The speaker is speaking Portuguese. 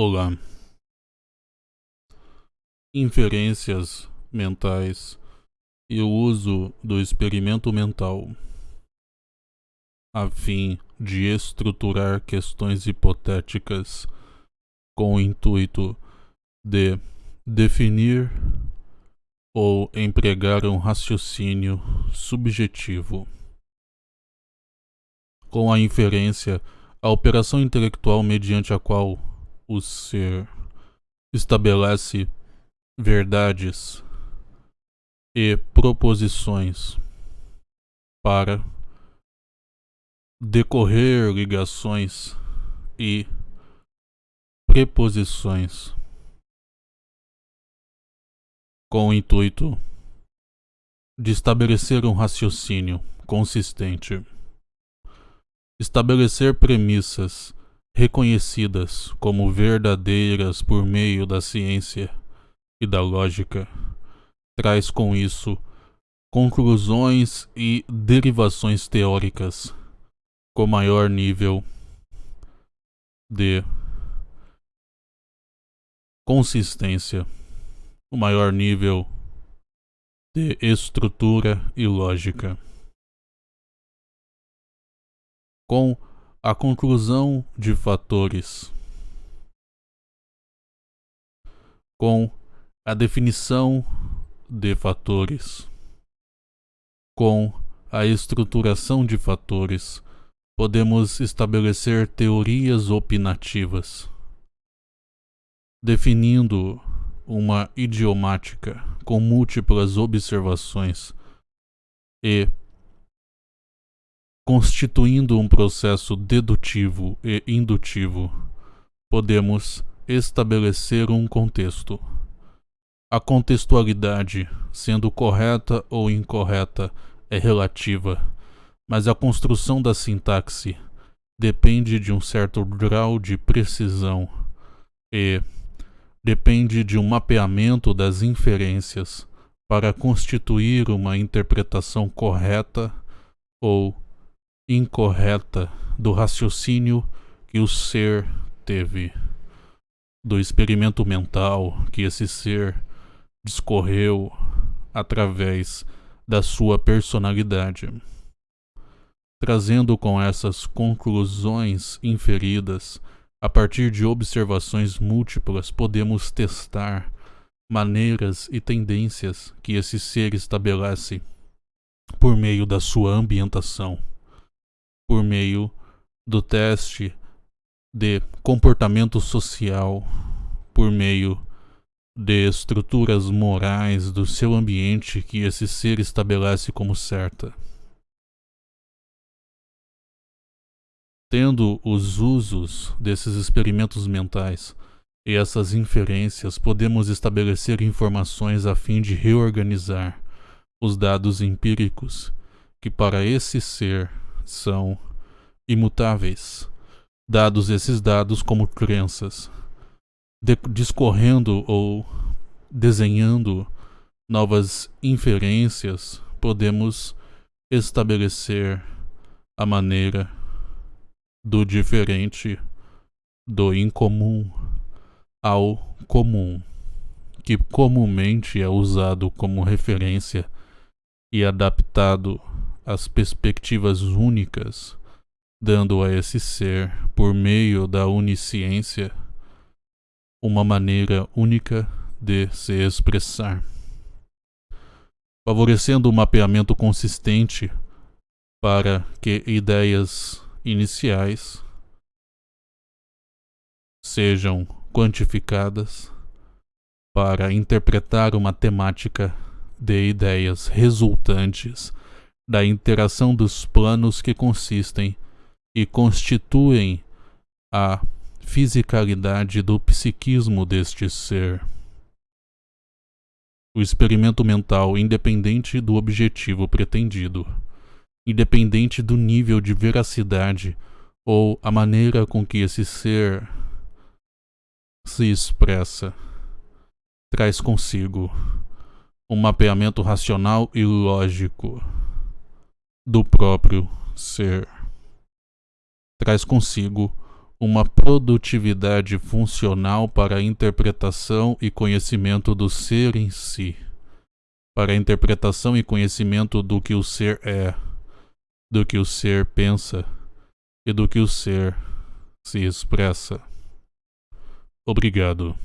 Olá. Inferências mentais e o uso do experimento mental a fim de estruturar questões hipotéticas com o intuito de definir ou empregar um raciocínio subjetivo. Com a inferência, a operação intelectual mediante a qual o ser estabelece verdades e proposições para decorrer ligações e preposições com o intuito de estabelecer um raciocínio consistente, estabelecer premissas reconhecidas como verdadeiras por meio da ciência e da lógica, traz com isso conclusões e derivações teóricas com maior nível de consistência, o maior nível de estrutura e lógica. Com a conclusão de fatores com a definição de fatores com a estruturação de fatores podemos estabelecer teorias opinativas definindo uma idiomática com múltiplas observações e constituindo um processo dedutivo e indutivo, podemos estabelecer um contexto. A contextualidade, sendo correta ou incorreta, é relativa, mas a construção da sintaxe depende de um certo grau de precisão e depende de um mapeamento das inferências para constituir uma interpretação correta ou incorreta do raciocínio que o ser teve, do experimento mental que esse ser discorreu através da sua personalidade. Trazendo com essas conclusões inferidas, a partir de observações múltiplas, podemos testar maneiras e tendências que esse ser estabelece por meio da sua ambientação por meio do teste de comportamento social, por meio de estruturas morais do seu ambiente que esse ser estabelece como certa. Tendo os usos desses experimentos mentais e essas inferências, podemos estabelecer informações a fim de reorganizar os dados empíricos que para esse ser são imutáveis, dados esses dados como crenças, discorrendo ou desenhando novas inferências, podemos estabelecer a maneira do diferente, do incomum ao comum, que comumente é usado como referência e adaptado as perspectivas únicas, dando a esse ser, por meio da onisciência, uma maneira única de se expressar, favorecendo o um mapeamento consistente para que ideias iniciais sejam quantificadas para interpretar uma temática de ideias resultantes da interação dos planos que consistem e constituem a fisicalidade do psiquismo deste ser. O experimento mental, independente do objetivo pretendido, independente do nível de veracidade ou a maneira com que esse ser se expressa, traz consigo um mapeamento racional e lógico do próprio ser. Traz consigo uma produtividade funcional para a interpretação e conhecimento do ser em si, para a interpretação e conhecimento do que o ser é, do que o ser pensa e do que o ser se expressa. Obrigado.